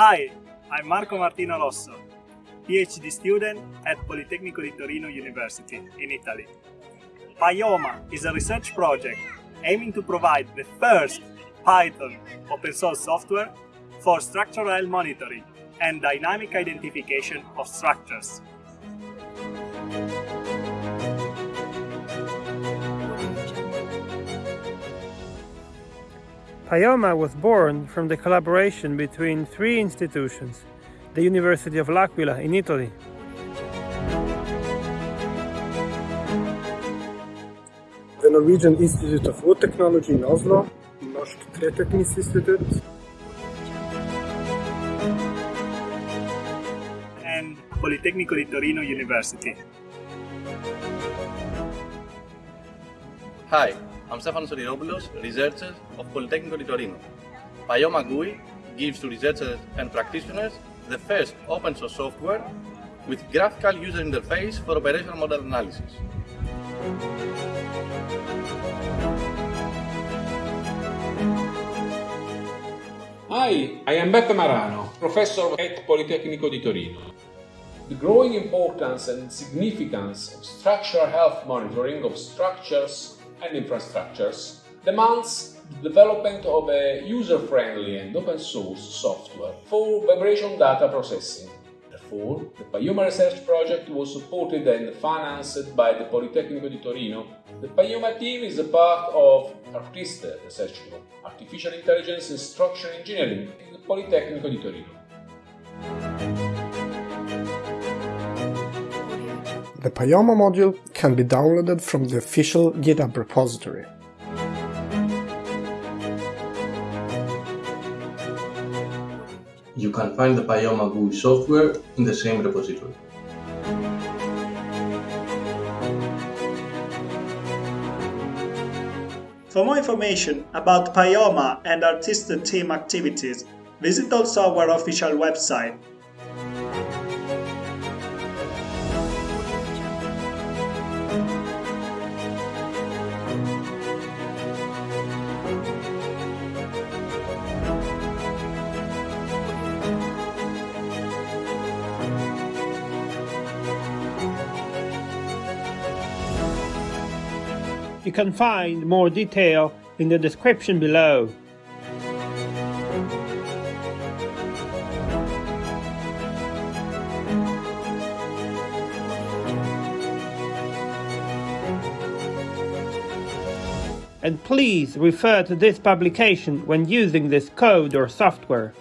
Hi, I'm Marco Martino Rosso, PhD student at Politecnico di Torino University in Italy. Pyoma is a research project aiming to provide the first Python open source software for structural monitoring and dynamic identification of structures. Pyoma was born from the collaboration between three institutions, the University of L'Aquila in Italy, the Norwegian Institute of Wood Technology in Oslo, Norsk Treteknisk Institute, and Politecnico di Torino University. Hi, I'm Stefanos Sodiropoulos, researcher of Politecnico di Torino. Pyoma GUI gives to researchers and practitioners the first open source software with graphical user interface for operational model analysis. Hi, I am Beppe Marano, professor at Politecnico di Torino. The growing importance and significance of structural health monitoring of structures and infrastructures demands the development of a user-friendly and open-source software for vibration data processing. Therefore, the Pyoma research project was supported and financed by the Politecnico di Torino. The Pyoma team is a part of Artiste Research Group, Artificial Intelligence and Structural Engineering in the Politecnico di Torino. The Pyoma module can be downloaded from the official GitHub repository. You can find the Pyoma GUI software in the same repository. For more information about Pyoma and Artista team activities, visit also our official website You can find more detail in the description below. And please refer to this publication when using this code or software.